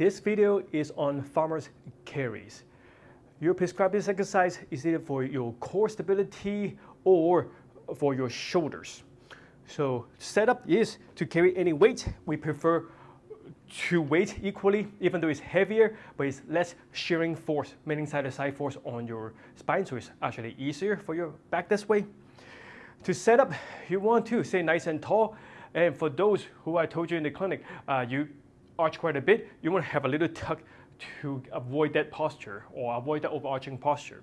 This video is on farmer's carries. Your prescribed exercise is either for your core stability or for your shoulders. So setup is to carry any weight. We prefer to weight equally, even though it's heavier, but it's less shearing force, meaning side-to-side force on your spine, so it's actually easier for your back this way. To set up, you want to stay nice and tall, and for those who I told you in the clinic, uh, you arch quite a bit, you want to have a little tuck to avoid that posture or avoid the overarching posture.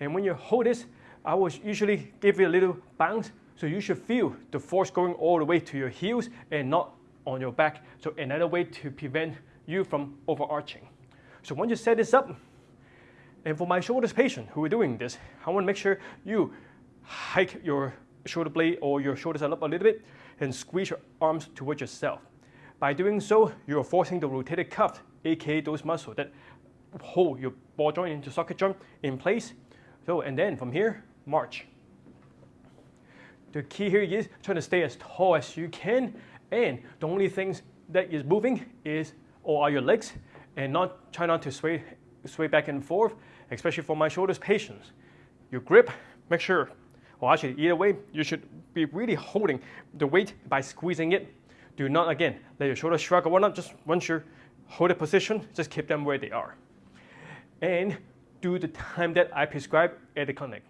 And when you hold this, I will usually give you a little bounce, so you should feel the force going all the way to your heels and not on your back. So another way to prevent you from overarching. So once you set this up, and for my shoulders patient who are doing this, I want to make sure you hike your shoulder blade or your shoulders up a little bit and squeeze your arms towards yourself. By doing so, you're forcing the rotator cuff, aka those muscles that hold your ball joint into socket joint in place. So, and then from here, march. The key here is trying to stay as tall as you can, and the only things that is moving is or are your legs, and not try not to sway sway back and forth, especially for my shoulders patients. Your grip, make sure, or actually either way, you should be really holding the weight by squeezing it. Do not, again, let your shoulders shrug or whatnot. Just once you hold a position, just keep them where they are. And do the time that I prescribe at the clinic.